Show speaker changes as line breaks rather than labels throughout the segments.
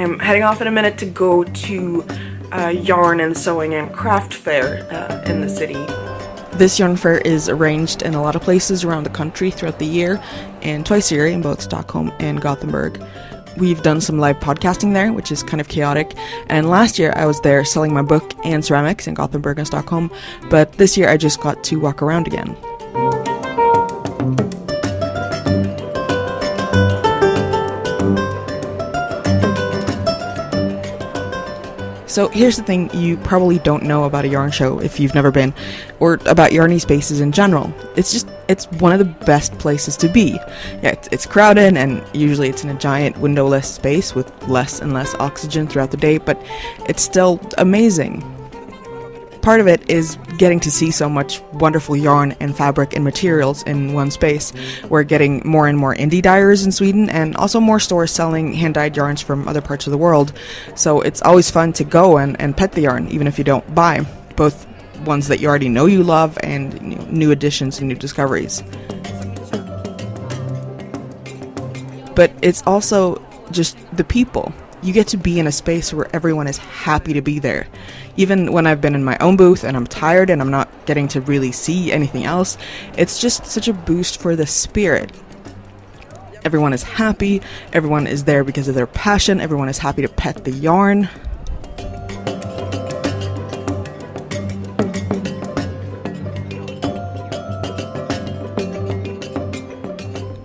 I'm heading off in a minute to go to a yarn and sewing and craft fair uh, in the city.
This yarn fair is arranged in a lot of places around the country throughout the year, and twice a year in both Stockholm and Gothenburg. We've done some live podcasting there, which is kind of chaotic. And last year I was there selling my book and ceramics in Gothenburg and Stockholm, but this year I just got to walk around again. So here's the thing you probably don't know about a yarn show if you've never been, or about yarny spaces in general. It's just, it's one of the best places to be. Yeah, it's, it's crowded and usually it's in a giant windowless space with less and less oxygen throughout the day, but it's still amazing part of it is getting to see so much wonderful yarn and fabric and materials in one space. We're getting more and more indie dyers in Sweden and also more stores selling hand dyed yarns from other parts of the world. So it's always fun to go and, and pet the yarn, even if you don't buy, both ones that you already know you love and you know, new additions and new discoveries. But it's also just the people you get to be in a space where everyone is happy to be there. Even when I've been in my own booth and I'm tired and I'm not getting to really see anything else, it's just such a boost for the spirit. Everyone is happy, everyone is there because of their passion, everyone is happy to pet the yarn.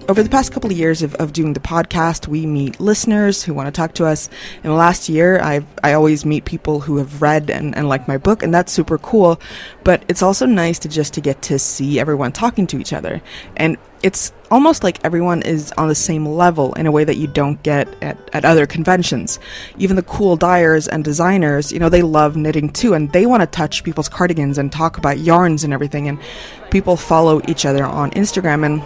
Over the past couple of years of, of doing the podcast, we meet listeners who want to talk to us. In the last year, i I always meet people who have read and, and like my book, and that's super cool. But it's also nice to just to get to see everyone talking to each other. And it's almost like everyone is on the same level in a way that you don't get at, at other conventions. Even the cool dyers and designers, you know, they love knitting too, and they want to touch people's cardigans and talk about yarns and everything. And people follow each other on Instagram and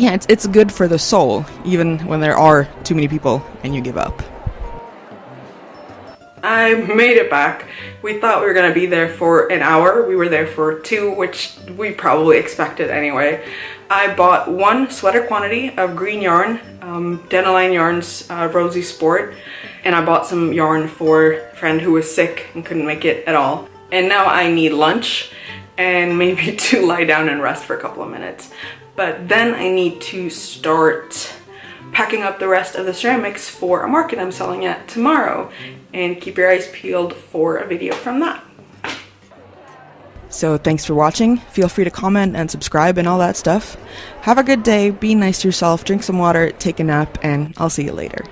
yeah, it's, it's good for the soul, even when there are too many people and you give up.
I made it back. We thought we were gonna be there for an hour. We were there for two, which we probably expected anyway. I bought one sweater quantity of green yarn, um, Yarns uh, Rosy Sport, and I bought some yarn for a friend who was sick and couldn't make it at all. And now I need lunch and maybe to lie down and rest for a couple of minutes. But then I need to start packing up the rest of the ceramics for a market I'm selling at tomorrow and keep your eyes peeled for a video from that.
So thanks for watching. Feel free to comment and subscribe and all that stuff. Have a good day, be nice to yourself, drink some water, take a nap, and I'll see you later.